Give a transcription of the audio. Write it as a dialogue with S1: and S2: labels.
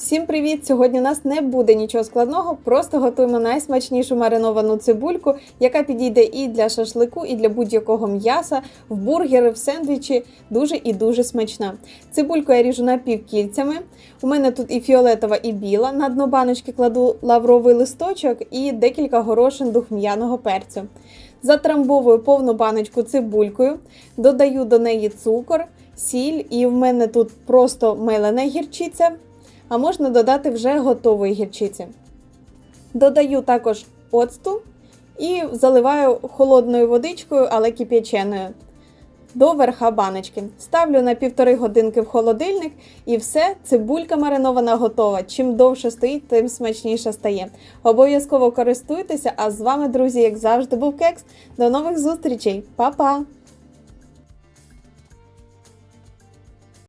S1: Всім привіт! Сьогодні у нас не буде нічого складного, просто готуємо найсмачнішу мариновану цибульку, яка підійде і для шашлику, і для будь-якого м'яса, в бургери, в сендвічі. Дуже і дуже смачна. Цибульку я ріжу напівкільцями. У мене тут і фіолетова, і біла. На дно баночки кладу лавровий листочок і декілька горошин духм'яного перцю. Затрамбовую повну баночку цибулькою, додаю до неї цукор, сіль, і в мене тут просто мелена гірчиця а можна додати вже готової гірчиці. Додаю також оцту і заливаю холодною водичкою, але кип'яченою до верха баночки. Ставлю на півтори годинки в холодильник і все, цибулька маринована готова. Чим довше стоїть, тим смачніше стає. Обов'язково користуйтеся, а з вами, друзі, як завжди, був кекс. До нових зустрічей, Па-па!